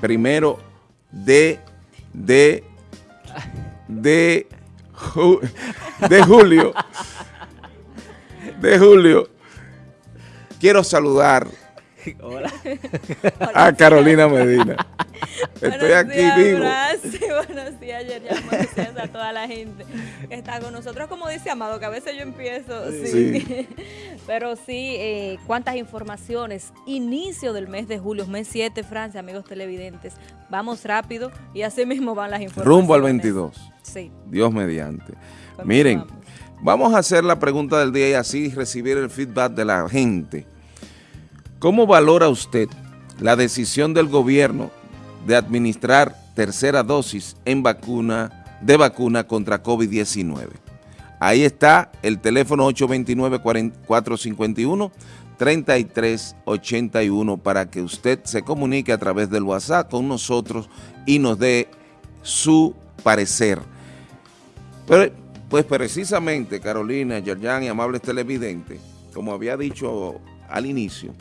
primero de, de, de, de julio, de julio, quiero saludar Hola. a Carolina Medina. Estoy aquí vivo. Buenos días, Yerjan. Buenos días a toda la gente que está con nosotros. Como dice Amado, que a veces yo empiezo, sí. Pero sí, eh, cuántas informaciones. Inicio del mes de julio, mes 7, Francia, amigos televidentes. Vamos rápido y así mismo van las informaciones. Rumbo al 22. Sí. Dios mediante. Miren, vamos a hacer la pregunta del día y así recibir el feedback de la gente. ¿Cómo valora usted la decisión del gobierno de administrar tercera dosis en vacuna, de vacuna contra COVID-19? Ahí está el teléfono 829-451-3381 para que usted se comunique a través del WhatsApp con nosotros y nos dé su parecer. Pero, pues precisamente, Carolina, Yerjan y amables televidentes, como había dicho al inicio,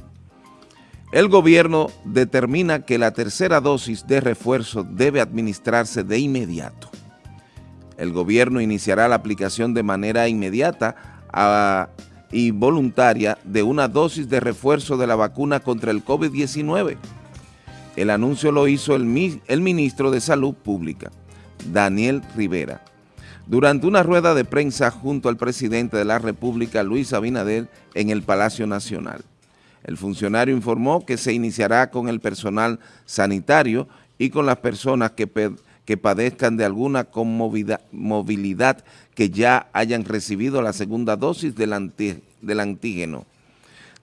el gobierno determina que la tercera dosis de refuerzo debe administrarse de inmediato. El gobierno iniciará la aplicación de manera inmediata ah, y voluntaria de una dosis de refuerzo de la vacuna contra el COVID-19. El anuncio lo hizo el, el ministro de Salud Pública, Daniel Rivera, durante una rueda de prensa junto al presidente de la República, Luis Abinader, en el Palacio Nacional. El funcionario informó que se iniciará con el personal sanitario y con las personas que, que padezcan de alguna movilidad que ya hayan recibido la segunda dosis del, del antígeno.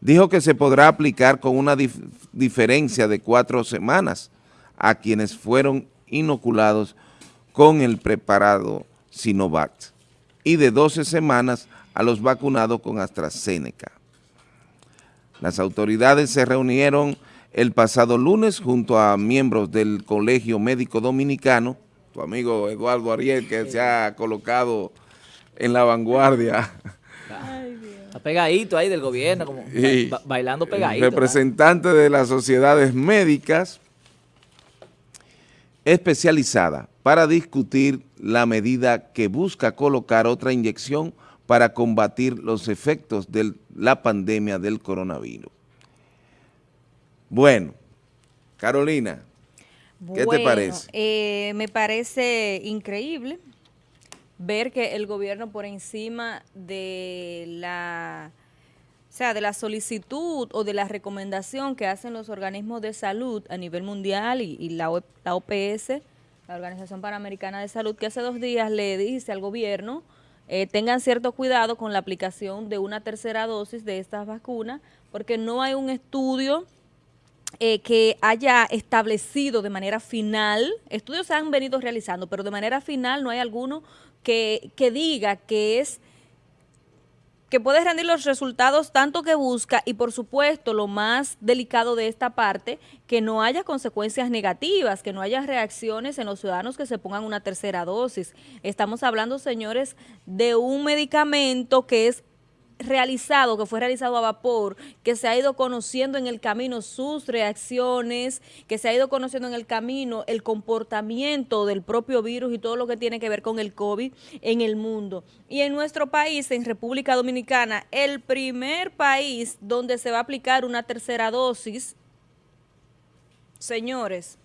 Dijo que se podrá aplicar con una diferencia de cuatro semanas a quienes fueron inoculados con el preparado Sinovac y de 12 semanas a los vacunados con AstraZeneca. Las autoridades se reunieron el pasado lunes junto a miembros del Colegio Médico Dominicano, tu amigo Eduardo Ariel, que se ha colocado en la vanguardia. Está pegadito ahí del gobierno, como bailando pegadito. Representante de las sociedades médicas especializada para discutir la medida que busca colocar otra inyección para combatir los efectos de la pandemia del coronavirus. Bueno, Carolina, ¿qué te parece? Eh, me parece increíble ver que el gobierno por encima de la, o sea, de la solicitud o de la recomendación que hacen los organismos de salud a nivel mundial y, la, la OPS, la Organización Panamericana de Salud, que hace dos días le dice al gobierno eh, tengan cierto cuidado con la aplicación de una tercera dosis de estas vacunas, porque no hay un estudio eh, que haya establecido de manera final, estudios se han venido realizando, pero de manera final no hay alguno que, que diga que es que puede rendir los resultados tanto que busca y por supuesto lo más delicado de esta parte, que no haya consecuencias negativas, que no haya reacciones en los ciudadanos que se pongan una tercera dosis. Estamos hablando, señores, de un medicamento que es realizado, que fue realizado a vapor, que se ha ido conociendo en el camino sus reacciones, que se ha ido conociendo en el camino el comportamiento del propio virus y todo lo que tiene que ver con el COVID en el mundo. Y en nuestro país, en República Dominicana, el primer país donde se va a aplicar una tercera dosis, señores,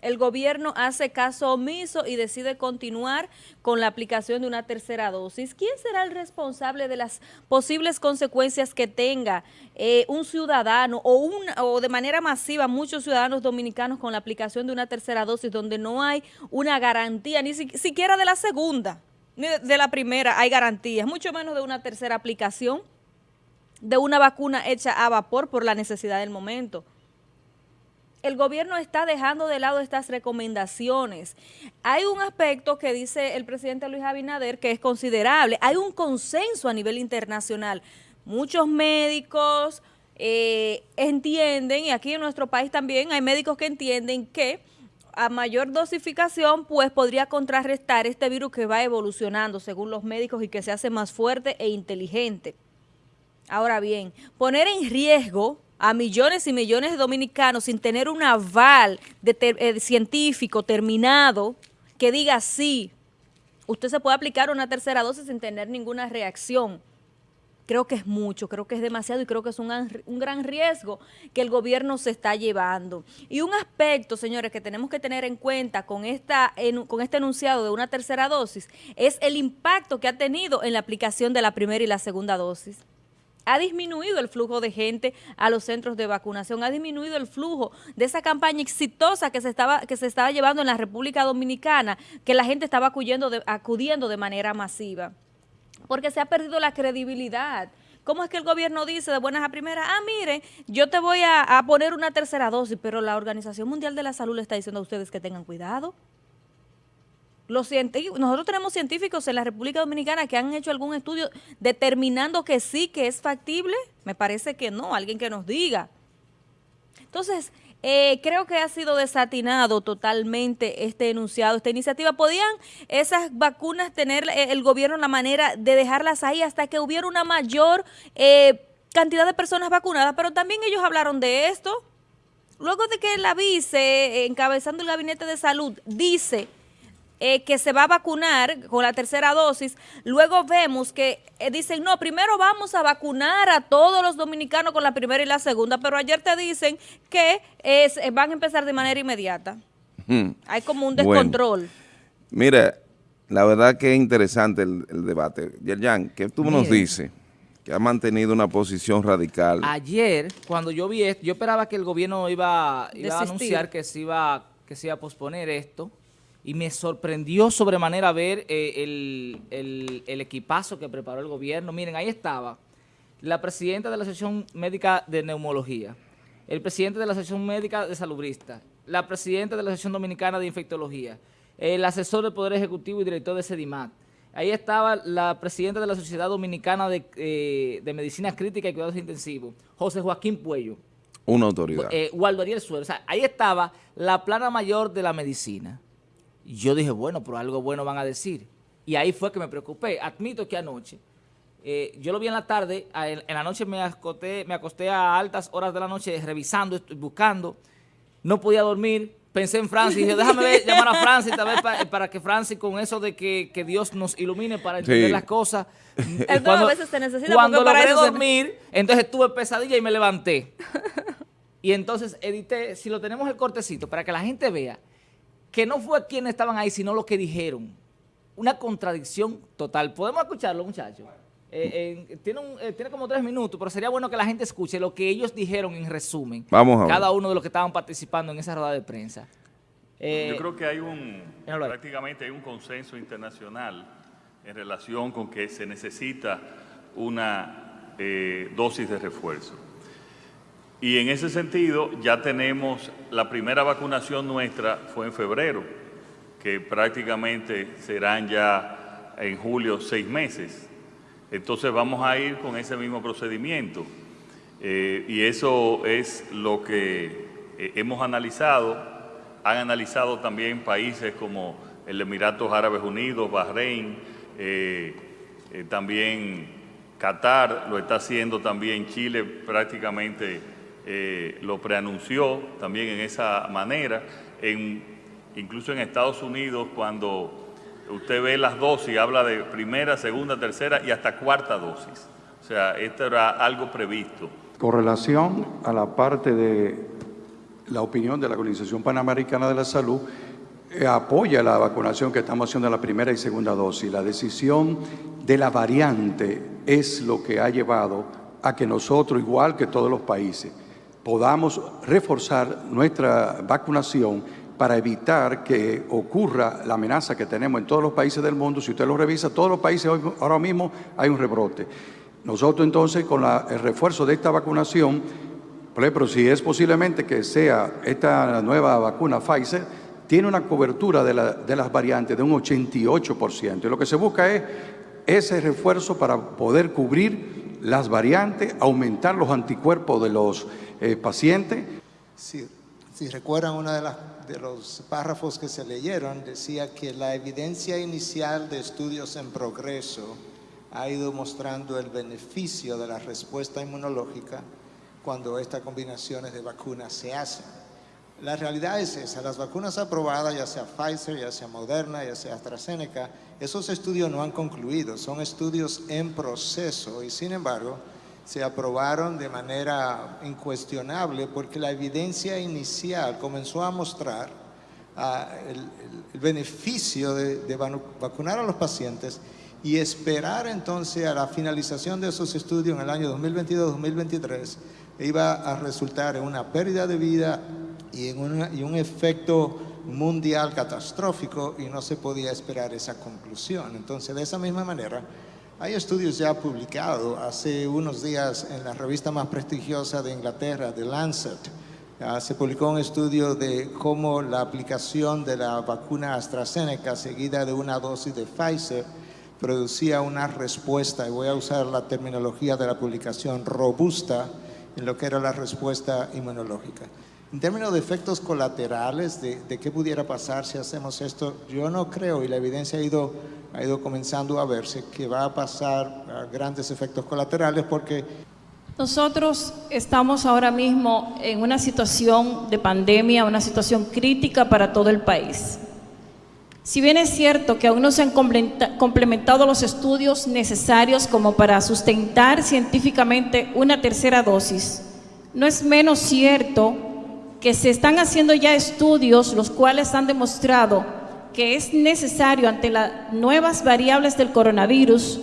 el gobierno hace caso omiso y decide continuar con la aplicación de una tercera dosis. ¿Quién será el responsable de las posibles consecuencias que tenga eh, un ciudadano o, un, o de manera masiva muchos ciudadanos dominicanos con la aplicación de una tercera dosis donde no hay una garantía, ni siquiera de la segunda, ni de la primera hay garantías, mucho menos de una tercera aplicación de una vacuna hecha a vapor por la necesidad del momento el gobierno está dejando de lado estas recomendaciones. Hay un aspecto que dice el presidente Luis Abinader que es considerable. Hay un consenso a nivel internacional. Muchos médicos eh, entienden, y aquí en nuestro país también hay médicos que entienden que a mayor dosificación, pues podría contrarrestar este virus que va evolucionando según los médicos y que se hace más fuerte e inteligente. Ahora bien, poner en riesgo a millones y millones de dominicanos sin tener un aval eh, científico terminado que diga sí, usted se puede aplicar una tercera dosis sin tener ninguna reacción creo que es mucho, creo que es demasiado y creo que es un, un, gran riesgo que el gobierno se está llevando. Y un aspecto, señores, que tenemos que tener en cuenta con, esta, con este enunciado de una tercera dosis es el impacto que ha tenido en la aplicación de la primera y la segunda dosis ha disminuido el flujo de gente a los centros de vacunación, ha disminuido el flujo de esa campaña exitosa que se estaba, que se estaba llevando en la República Dominicana, que la gente estaba acudiendo acudiendo de manera masiva porque se ha perdido la credibilidad. ¿Cómo es que el gobierno dice de buenas a primeras, ah, mire, yo te voy a, poner una tercera dosis, pero la Organización Mundial de la Salud le está diciendo a ustedes que tengan cuidado? Nosotros tenemos científicos en la República Dominicana que han hecho algún estudio determinando que sí, que es factible. Me parece que no, alguien que nos diga. Entonces, eh, creo que ha sido desatinado totalmente este enunciado, esta iniciativa. ¿Podían esas vacunas tener eh, el gobierno la manera de dejarlas ahí hasta que hubiera una mayor eh, cantidad de personas vacunadas? Pero también ellos hablaron de esto. Luego de que la vice, encabezando el gabinete de salud, dice eh, que se va a vacunar con la tercera dosis, luego vemos que eh, dicen, no, primero vamos a vacunar a todos los dominicanos con la primera y la segunda, pero ayer te dicen que es, eh, van a empezar de manera inmediata. Hmm. Hay como un descontrol. mira, la verdad que es interesante el, debate. Yerjan, ¿qué tú nos dices? Que ha mantenido una posición radical. Ayer, cuando yo vi esto, yo esperaba que el gobierno iba, iba a anunciar que se iba, que se iba a posponer esto, y me sorprendió sobremanera ver eh, el, equipazo que preparó el gobierno. Miren, ahí estaba la presidenta de la Asociación Médica de Neumología, el presidente de la Asociación Médica de Salubrista, la presidenta de la Asociación Dominicana de Infectología, el asesor del Poder Ejecutivo y director de SEDIMAT. Ahí estaba la presidenta de la Sociedad Dominicana de, eh, Medicina Crítica y Cuidados Intensivos, José Joaquín Puello. Una autoridad. Eh, Waldo Ariel Suero. O sea, ahí estaba la plana mayor de la medicina yo dije, bueno, pero algo bueno van a decir. Y ahí fue que me preocupé. Admito que anoche, eh, yo lo vi en la tarde, en, la noche me acosté, me acosté a altas horas de la noche revisando, buscando, no podía dormir, pensé en Francis, dije, déjame llamar a Francis para, que Francis con eso de que, Dios nos ilumine para entender las cosas. cuando, a veces se necesita cuando logré dormir, entonces tuve pesadilla y me levanté. Y entonces edité, si lo tenemos el cortecito, para que la gente vea que no fue quienes estaban ahí, sino lo que dijeron. Una contradicción total. ¿Podemos escucharlo, muchachos? Eh, tiene, eh, tiene, como tres minutos, pero sería bueno que la gente escuche lo que ellos dijeron en resumen. Vamos a Cada uno de los que estaban participando en esa rueda de prensa. Eh, Yo creo que hay un, prácticamente hay un consenso internacional en relación con que se necesita una dosis de refuerzo. Y en ese sentido ya tenemos la primera vacunación nuestra fue en febrero, que prácticamente serán ya en julio seis meses. Entonces vamos a ir con ese mismo procedimiento. Eh, y eso es lo que eh, hemos analizado. Han analizado también países como el Emiratos Árabes Unidos, Bahrein, eh, también Qatar, lo está haciendo también Chile prácticamente eh, lo preanunció también en esa manera. Incluso en Estados Unidos, cuando usted ve las dosis, habla de primera, segunda, tercera y hasta cuarta dosis. O sea, esto era algo previsto. Con relación a la parte de la opinión de la Organización Panamericana de la Salud, eh, apoya la vacunación que estamos haciendo en la primera y segunda dosis. La decisión de la variante es lo que ha llevado a que nosotros, igual que todos los países, podamos reforzar nuestra vacunación para evitar que ocurra la amenaza que tenemos en todos los países del mundo. Si usted lo revisa, todos los países ahora mismo hay un rebrote. Nosotros entonces con el refuerzo de esta vacunación, por ejemplo, si es posiblemente que sea esta nueva vacuna Pfizer, tiene una cobertura de, de las variantes de un 88%. Y lo que se busca es ese refuerzo para poder cubrir las variantes, aumentar los anticuerpos de los eh, paciente. Si, recuerdan uno de, de los párrafos que se leyeron, decía que la evidencia inicial de estudios en progreso ha ido mostrando el beneficio de la respuesta inmunológica cuando estas combinaciones de vacunas se hacen. La realidad es esa, las vacunas aprobadas, ya sea Pfizer, ya sea Moderna, ya sea AstraZeneca, esos estudios no han concluido, son estudios en proceso y sin embargo se aprobaron de manera incuestionable porque la evidencia inicial comenzó a mostrar ah, el, beneficio de, vacunar a los pacientes y esperar entonces a la finalización de esos estudios en el año 2022-2023 iba a resultar en una pérdida de vida y, en y un efecto mundial catastrófico y no se podía esperar esa conclusión. Entonces, de esa misma manera, hay estudios ya publicados hace unos días en la revista más prestigiosa de Inglaterra, The Lancet. se publicó un estudio de cómo la aplicación de la vacuna AstraZeneca seguida de una dosis de Pfizer producía una respuesta, y voy a usar la terminología de la publicación, robusta en lo que era la respuesta inmunológica. En términos de efectos colaterales, de, qué pudiera pasar si hacemos esto, yo no creo, y la evidencia ha ido, ha ido comenzando a verse, que va a pasar grandes efectos colaterales porque... Nosotros estamos ahora mismo en una situación de pandemia, una situación crítica para todo el país. Si bien es cierto que aún no se han complementado los estudios necesarios como para sustentar científicamente una tercera dosis, no es menos cierto que se están haciendo ya estudios los cuales han demostrado que es necesario ante las nuevas variables del coronavirus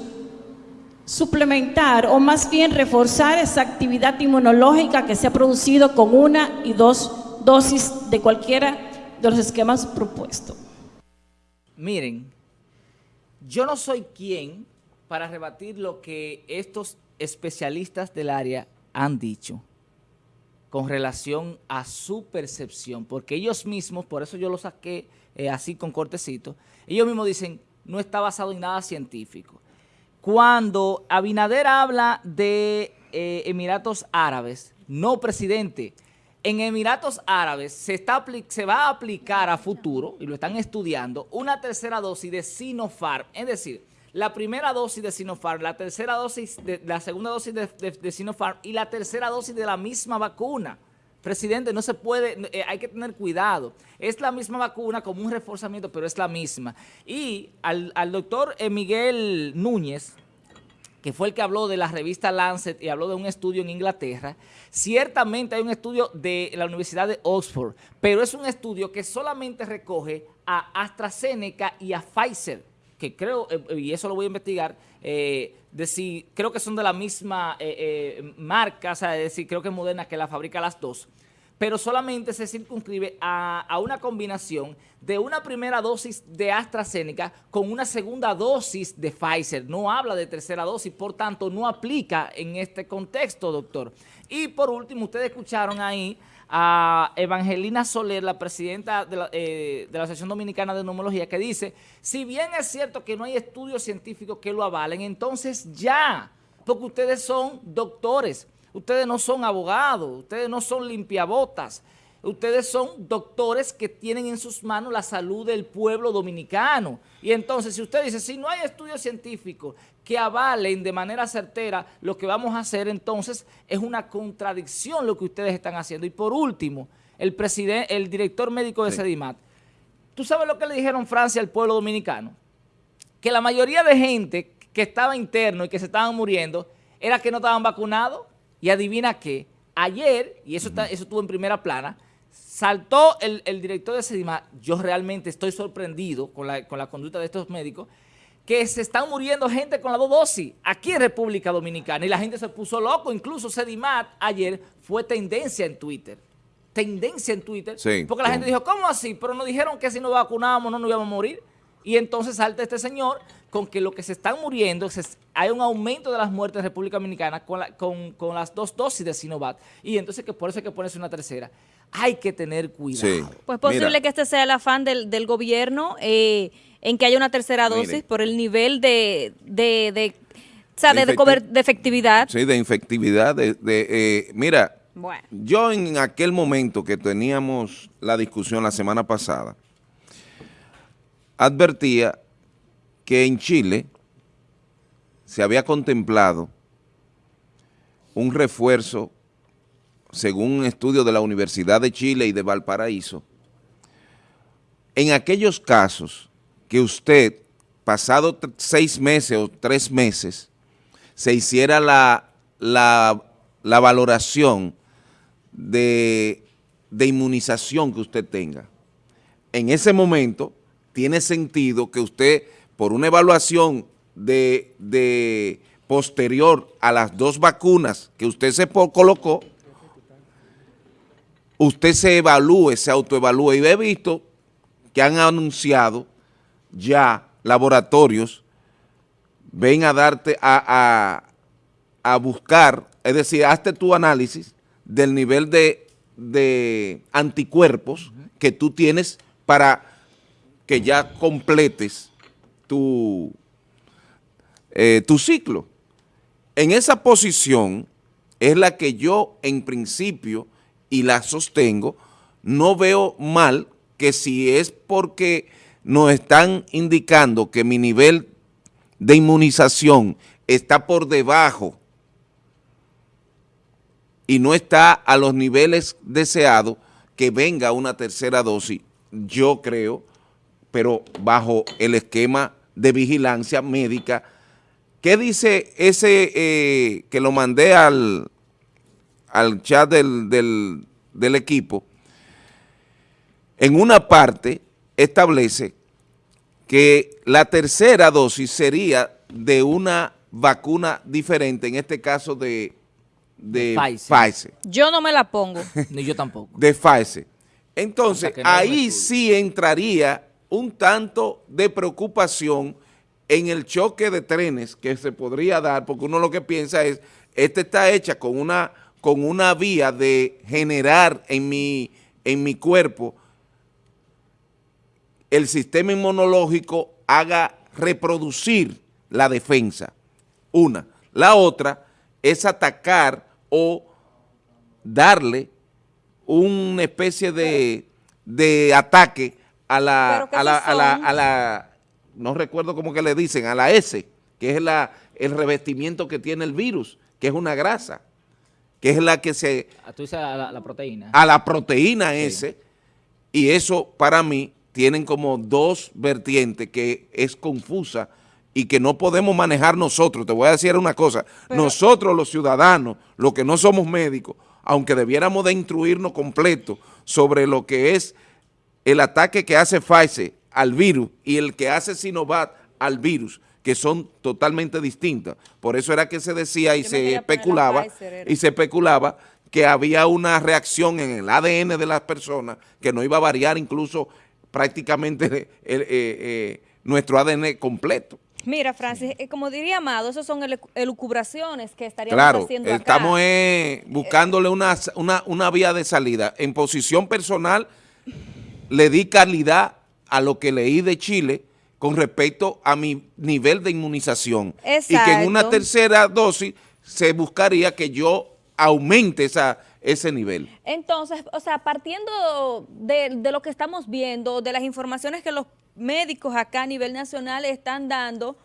suplementar o más bien reforzar esa actividad inmunológica que se ha producido con una y dos dosis de cualquiera de los esquemas propuestos. Miren, yo no soy quien para rebatir lo que estos especialistas del área han dicho con relación a su percepción, porque ellos mismos, por eso yo lo saqué eh, así con cortecito, ellos mismos dicen, no está basado en nada científico. Cuando Abinader habla de eh, Emiratos Árabes, no presidente, en Emiratos Árabes se, está, se va a aplicar a futuro, y lo están estudiando, una tercera dosis de Sinopharm, es decir, la primera dosis de Sinopharm, la tercera dosis, de, la segunda dosis de, Sinopharm y la tercera dosis de la misma vacuna. Presidente, no se puede, eh, hay que tener cuidado. Es la misma vacuna como un reforzamiento, pero es la misma. Y al, doctor eh, Miguel Núñez, que fue el que habló de la revista Lancet y habló de un estudio en Inglaterra, ciertamente hay un estudio de la Universidad de Oxford, pero es un estudio que solamente recoge a AstraZeneca y a Pfizer que creo, eh, y eso lo voy a investigar, eh, de si creo que son de la misma eh, marca, o sea, es decir, creo que es Moderna que la fabrica las dos, pero solamente se circunscribe a, a, una combinación de una primera dosis de AstraZeneca con una segunda dosis de Pfizer. No habla de tercera dosis, por tanto, no aplica en este contexto, doctor. Y por último, ustedes escucharon ahí a Evangelina Soler, la presidenta de la, eh, de la, Asociación Dominicana de Neumología, que dice, si bien es cierto que no hay estudios científicos que lo avalen, entonces ya, porque ustedes son doctores, ustedes no son abogados, ustedes no son limpiabotas, ustedes son doctores que tienen en sus manos la salud del pueblo dominicano. Y entonces, si usted dice, si no hay estudios científicos que avalen de manera certera lo que vamos a hacer, entonces es una contradicción lo que ustedes están haciendo. Y por último, el presidente, el director médico de Sedimat, ¿tú sabes lo que le dijeron Francia al pueblo dominicano? Que la mayoría de gente que estaba interno y que se estaban muriendo era que no estaban vacunados. Y adivina qué, ayer, y eso, eso estuvo en primera plana, saltó el, director de Sedima, yo realmente estoy sorprendido con la, conducta de estos médicos, que se están muriendo gente con la dos dosis aquí en República Dominicana. Y la gente se puso loco, incluso Sedimat ayer fue tendencia en Twitter, tendencia en Twitter, porque la gente dijo, ¿cómo así? Pero nos dijeron que si nos vacunábamos no nos íbamos a morir. Y entonces salta este señor con que lo que se están muriendo, hay un aumento de las muertes en República Dominicana con, con, las dos dosis de Sinovac. Y entonces que por eso hay que ponerse una tercera hay que tener cuidado. Pues posible que este sea el afán del, del gobierno eh, en que haya una tercera dosis por el nivel de, de, de, o sea, de, de, efectividad. Sí, de efectividad. De, eh, mira, yo en aquel momento que teníamos la discusión la semana pasada, advertía que en Chile se había contemplado un refuerzo según un estudio de la Universidad de Chile y de Valparaíso, en aquellos casos que usted, pasado seis meses o tres meses, se hiciera la, la, valoración de, de inmunización que usted tenga, en ese momento tiene sentido que usted, por una evaluación de, de posterior a las dos vacunas que usted se colocó, usted se evalúe, se autoevalúe. Y he visto que han anunciado ya laboratorios, ven a darte, a, a, buscar, es decir, hazte tu análisis del nivel de, de anticuerpos que tú tienes para que ya completes tu, eh, tu ciclo. En esa posición es la que yo en principio, y la sostengo, no veo mal que si es porque nos están indicando que mi nivel de inmunización está por debajo y no está a los niveles deseados, que venga una tercera dosis, yo creo, pero bajo el esquema de vigilancia médica. ¿Qué dice ese eh, que lo mandé al, al chat del, del equipo? En una parte establece que la tercera dosis sería de una vacuna diferente, en este caso de, de Pfizer. Yo no me la pongo. Ni yo tampoco. De Pfizer. Entonces, ahí sí entraría un tanto de preocupación en el choque de trenes que se podría dar, porque uno lo que piensa es, esta está hecha con una, con una vía de generar en mi, en mi cuerpo el sistema inmunológico haga reproducir la defensa. Una. La otra es atacar o darle una especie de, de ataque a la, a la, a la, a la, no recuerdo cómo que le dicen, a la S, que es la, el revestimiento que tiene el virus, que es una grasa, que es la que se... Ah, tú dices a la, proteína. A la proteína S, y eso para mí tienen como dos vertientes que es confusa y que no podemos manejar nosotros. Te voy a decir una cosa, nosotros los ciudadanos, los que no somos médicos, aunque debiéramos de instruirnos completo sobre lo que es el ataque que hace Pfizer al virus y el que hace Sinovac al virus, que son totalmente distintas. Por eso era que se decía y se especulaba, y se especulaba que había una reacción en el ADN de las personas que no iba a variar incluso prácticamente eh, eh, nuestro ADN completo. Mira, Francis, eh, como diría Amado, esas son elucubraciones que estaríamos haciendo acá. estamos buscándole una, una, una vía de salida. En posición personal, le di calidad a lo que leí de Chile con respecto a mi nivel de inmunización. Y que en una tercera dosis se buscaría que yo aumente esa, ese nivel. Entonces, o sea, partiendo de, de lo que estamos viendo, de las informaciones que los médicos acá a nivel nacional están dando,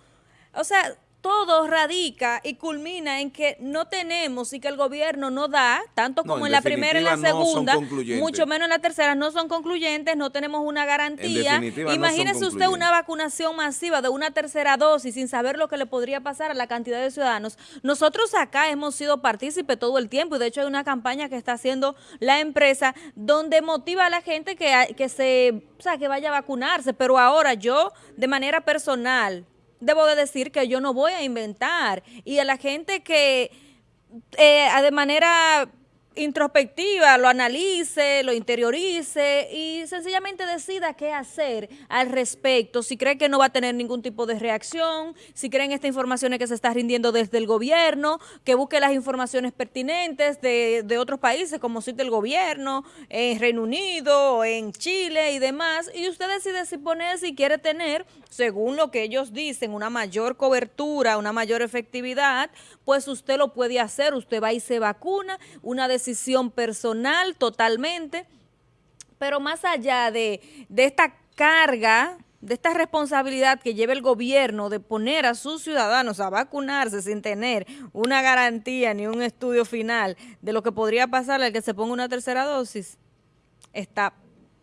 o sea, todo radica y culmina en que no tenemos y que el gobierno no da, tanto como en, la primera y la segunda, mucho menos en la tercera, no son concluyentes, no tenemos una garantía. Imagínese usted una vacunación masiva de una tercera dosis sin saber lo que le podría pasar a la cantidad de ciudadanos. Nosotros acá hemos sido partícipes todo el tiempo y de hecho hay una campaña que está haciendo la empresa donde motiva a la gente que, que se, o sea, que vaya a vacunarse, pero ahora yo de manera personal debo de decir que yo no voy a inventar. Y a la gente que eh, de manera introspectiva, lo analice, lo interiorice y sencillamente decida qué hacer al respecto. Si cree que no va a tener ningún tipo de reacción, si creen esta información que se está rindiendo desde el gobierno, que busque las informaciones pertinentes de, de otros países, como cita el gobierno, en Reino Unido, en Chile y demás, y usted decide si pone, si quiere tener, según lo que ellos dicen, una mayor cobertura, una mayor efectividad, pues usted lo puede hacer, usted va y se vacuna, una decisión personal totalmente, pero más allá de, esta carga de esta responsabilidad que lleva el gobierno de poner a sus ciudadanos a vacunarse sin tener una garantía ni un estudio final de lo que podría pasar al que se ponga una tercera dosis, está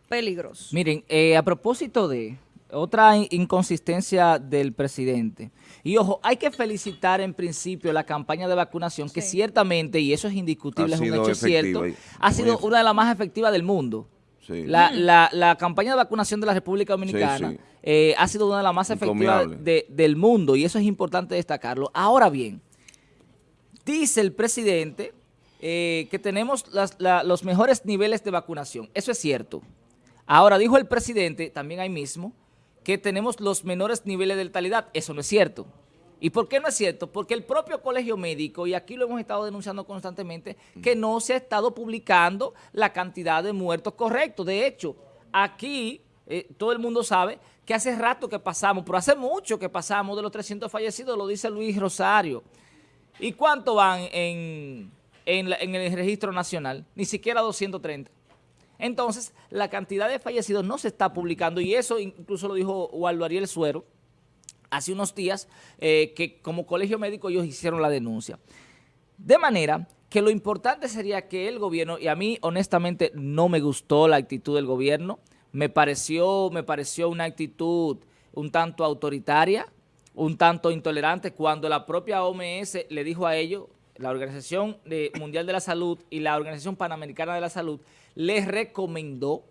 peligroso. Miren, eh, a propósito de otra inconsistencia del presidente, y ojo, hay que felicitar en principio la campaña de vacunación, que ciertamente, y eso es indiscutible, es un hecho cierto, ha sido una de las más efectivas del mundo. La, campaña de vacunación de la República Dominicana eh, ha sido una de las más efectivas del mundo y eso es importante destacarlo. Ahora bien, dice el presidente eh, que tenemos los mejores niveles de vacunación. Eso es cierto. Ahora dijo el presidente, también ahí mismo, que tenemos los menores niveles de letalidad. Eso no es cierto. ¿Y por qué no es cierto? Porque el propio colegio médico, y aquí lo hemos estado denunciando constantemente, que no se ha estado publicando la cantidad de muertos correctos. De hecho, aquí eh, todo el mundo sabe que hace rato que pasamos, pero hace mucho que pasamos de los 300 fallecidos, lo dice Luis Rosario. ¿Y cuánto van en, en el registro nacional? Ni siquiera 230. Entonces, la cantidad de fallecidos no se está publicando y eso incluso lo dijo Waldo Ariel Suero, hace unos días eh, que como colegio médico ellos hicieron la denuncia. De manera que lo importante sería que el gobierno, y a mí honestamente no me gustó la actitud del gobierno, me pareció, me pareció una actitud un tanto autoritaria, un tanto intolerante, cuando la propia OMS le dijo a ellos, la Organización Mundial de la Salud y la Organización Panamericana de la Salud, les recomendó,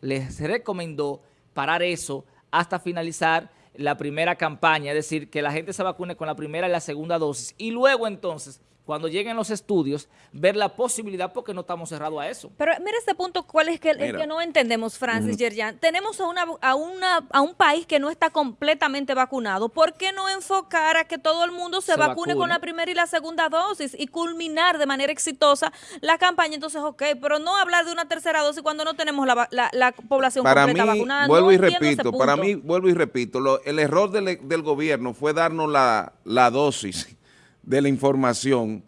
les recomendó parar eso hasta finalizar la primera campaña, es decir, que la gente se vacune con la primera y la segunda dosis. Y luego entonces cuando lleguen los estudios, ver la posibilidad porque no estamos cerrados a eso. Pero mira este punto, ¿cuál es que, el que no entendemos, Francis Yerjan? Tenemos a, una, a, una, a un país que no está completamente vacunado. ¿Por qué no enfocar a que todo el mundo se, vacune, con la primera y la segunda dosis y culminar de manera exitosa la campaña? Entonces, ok, pero no hablar de una tercera dosis cuando no tenemos la, la, población para completa mí, vacunada. Vuelvo y repito, para mí, vuelvo y repito, el error del, del gobierno fue darnos la, la dosis de la información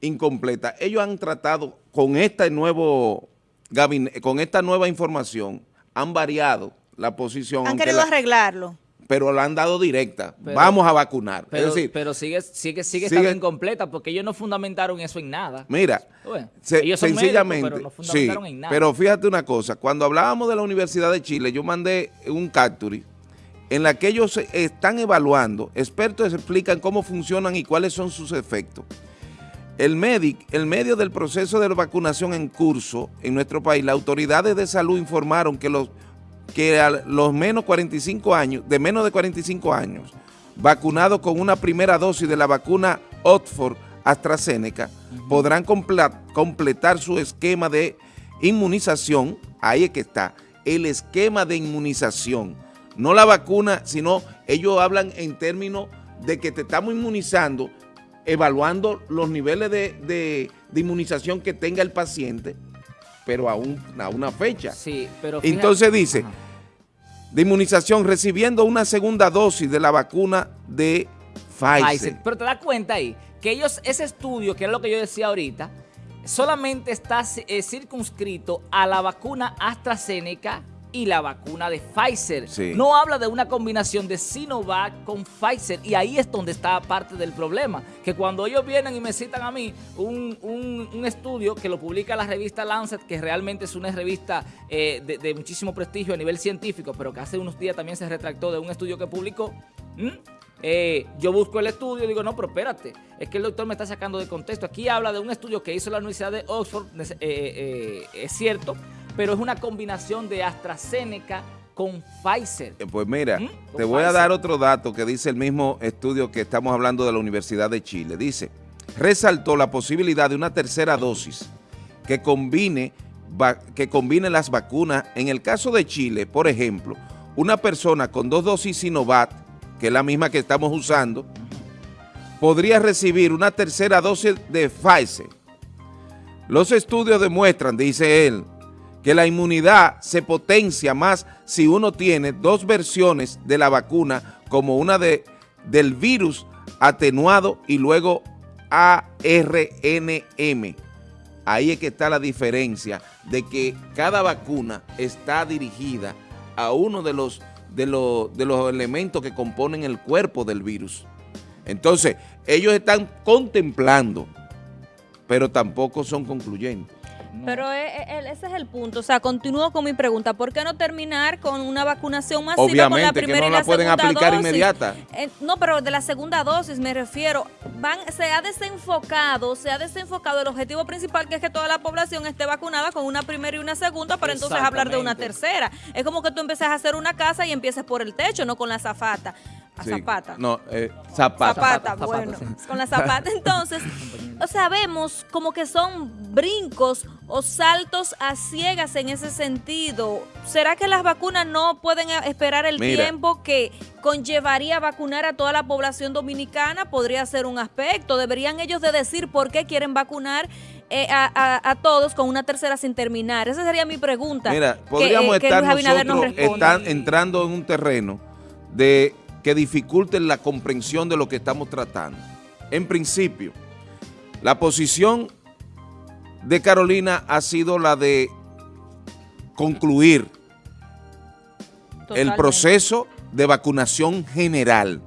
incompleta. Ellos han tratado con este nuevo con esta nueva información, han variado la posición. Han querido arreglarlo. Pero la han dado directa. Vamos a vacunar. Pero, pero sigue, sigue, sigue, estando incompleta porque ellos no fundamentaron eso en nada. Mira, sencillamente, pero no fundamentaron en nada. Pero fíjate una cosa, cuando hablábamos de la Universidad de Chile, yo mandé un capture en la que ellos están evaluando, expertos explican cómo funcionan y cuáles son sus efectos. El, MEDIC, el medio del proceso de vacunación en curso en nuestro país, las autoridades de salud informaron que los, que a los menos 45 años, de menos de 45 años, vacunados con una primera dosis de la vacuna Oxford AstraZeneca, podrán completar su esquema de inmunización, ahí es que está, el esquema de inmunización, no la vacuna, sino ellos hablan en términos de que te estamos inmunizando, evaluando los niveles de, inmunización que tenga el paciente, pero a, a una fecha. Sí, pero Entonces dice, de inmunización recibiendo una segunda dosis de la vacuna de Pfizer. Pero te das cuenta ahí que ellos, ese estudio, que es lo que yo decía ahorita, solamente está eh, circunscrito a la vacuna AstraZeneca y la vacuna de Pfizer. No habla de una combinación de Sinovac con Pfizer y ahí es donde está parte del problema, que cuando ellos vienen y me citan a mí un, estudio que lo publica la revista Lancet, que realmente es una revista eh, de, muchísimo prestigio a nivel científico, pero que hace unos días también se retractó de un estudio que publicó, eh, yo busco el estudio y digo, no, pero espérate, es que el doctor me está sacando de contexto. Aquí habla de un estudio que hizo la Universidad de Oxford, eh, es cierto, pero es una combinación de AstraZeneca con Pfizer. Eh, pues mira, ¿Mm? te voy a dar otro dato que dice el mismo estudio que estamos hablando de la Universidad de Chile. Dice, resaltó la posibilidad de una tercera dosis que combine, que combine las vacunas. En el caso de Chile, por ejemplo, una persona con dos dosis Sinovac, que es la misma que estamos usando, podría recibir una tercera dosis de Pfizer. Los estudios demuestran, dice él, que la inmunidad se potencia más si uno tiene dos versiones de la vacuna, como una de, del virus atenuado y luego ARNM. Ahí es que está la diferencia de que cada vacuna está dirigida a uno de los de, de los elementos que componen el cuerpo del virus. Entonces, ellos están contemplando, pero tampoco son concluyentes. Pero e, e, ese es el punto. O sea, continúo con mi pregunta. ¿Por qué no terminar con una vacunación masiva con la primera que no la, pueden aplicar inmediata. Eh, no, pero de la segunda dosis me refiero. Van, se ha desenfocado, se ha desenfocado el objetivo principal que es que toda la población esté vacunada con una primera y una segunda para entonces hablar de una tercera. Es como que tú empieces a hacer una casa y empieces por el techo, no con la zafata. Zapata. No, eh, zapata. Zapata, bueno, con la zapata. Entonces, o sea, vemos como que son brincos o saltos a ciegas en ese sentido. ¿Será que las vacunas no pueden esperar el tiempo que conllevaría vacunar a toda la población dominicana? Podría ser un aspecto. Deberían ellos de decir por qué quieren vacunar eh, a, todos con una tercera sin terminar. Esa sería mi pregunta. Mira, podríamos eh, estar nosotros están entrando en un terreno de que dificulten la comprensión de lo que estamos tratando. En principio, la posición de Carolina ha sido la de concluir el proceso de vacunación general.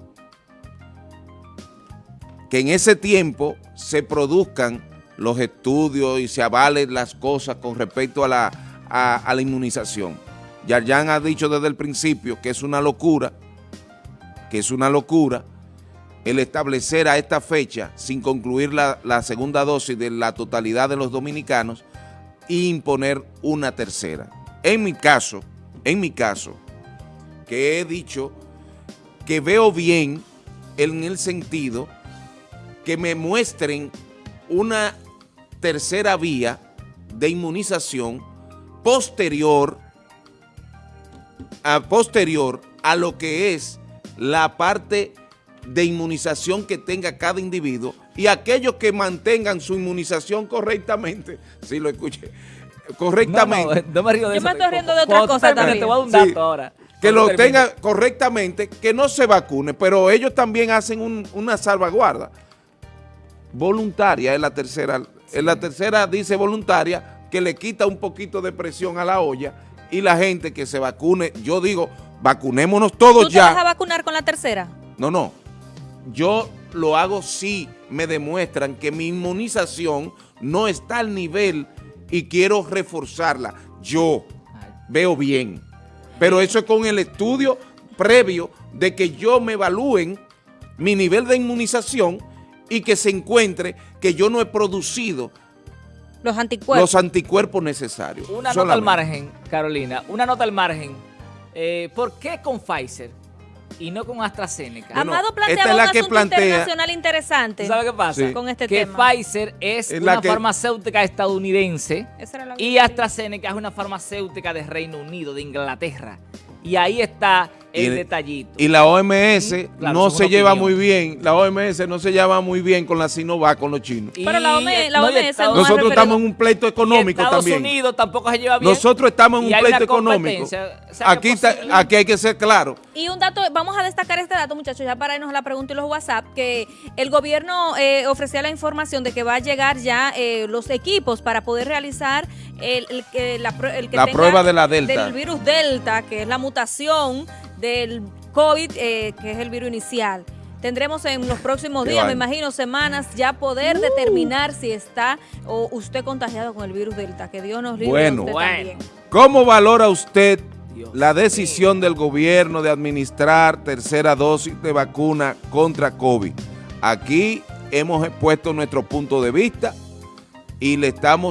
Que en ese tiempo se produzcan los estudios y se avalen las cosas con respecto a la, a, la inmunización. Yarjan ha dicho desde el principio que es una locura que es una locura el establecer a esta fecha, sin concluir la, segunda dosis de la totalidad de los dominicanos, e imponer una tercera. En mi caso, en mi caso, que he dicho que veo bien en el sentido que me muestren una tercera vía de inmunización posterior a, posterior a lo que es la parte de inmunización que tenga cada individuo y aquellos que mantengan su inmunización correctamente, si lo escuché, correctamente. No, me río de Yo me estoy riendo de otra cosa también. Te voy a dar un dato ahora. Que lo tenga correctamente, que no se vacune, pero ellos también hacen una salvaguarda. Voluntaria es la tercera. En la tercera dice voluntaria, que le quita un poquito de presión a la olla y la gente que se vacune, yo digo, vacunémonos todos ya. ¿Tú te vas a vacunar con la tercera? No, no. Yo lo hago si me demuestran que mi inmunización no está al nivel y quiero reforzarla. Yo veo bien. Pero eso es con el estudio previo de que yo me evalúen mi nivel de inmunización y que se encuentre que yo no he producido los anticuerpos, los anticuerpos necesarios. Una nota al margen, Carolina, una nota al margen eh, ¿por qué con Pfizer? Y no con AstraZeneca. Amado plantea un asunto internacional interesante. ¿Sabe qué pasa? Con este que Pfizer es, una farmacéutica estadounidense y AstraZeneca es una farmacéutica de Reino Unido, de Inglaterra. Y ahí está el detallito. Y la OMS no se lleva muy bien, la OMS no se lleva muy bien con la Sinovac, con los chinos. Pero la, OMS, Nosotros estamos en un pleito económico Estados también. Unidos tampoco se lleva bien. Nosotros estamos en un pleito económico. aquí, aquí hay que ser claro. Y un dato, vamos a destacar este dato, muchachos, ya para irnos a la pregunta y los WhatsApp, que el gobierno eh, ofrecía la información de que va a llegar ya eh, los equipos para poder realizar el, el, la, la prueba de la Delta. Del virus Delta, que es la mutación del COVID, eh, que es el virus inicial. Tendremos en los próximos días, me imagino, semanas, ya poder uh. determinar si está o usted contagiado con el virus Delta. Que Dios nos libre bueno, usted bueno. ¿Cómo valora usted la decisión del gobierno de administrar tercera dosis de vacuna contra COVID? Aquí hemos expuesto nuestro punto de vista y le estamos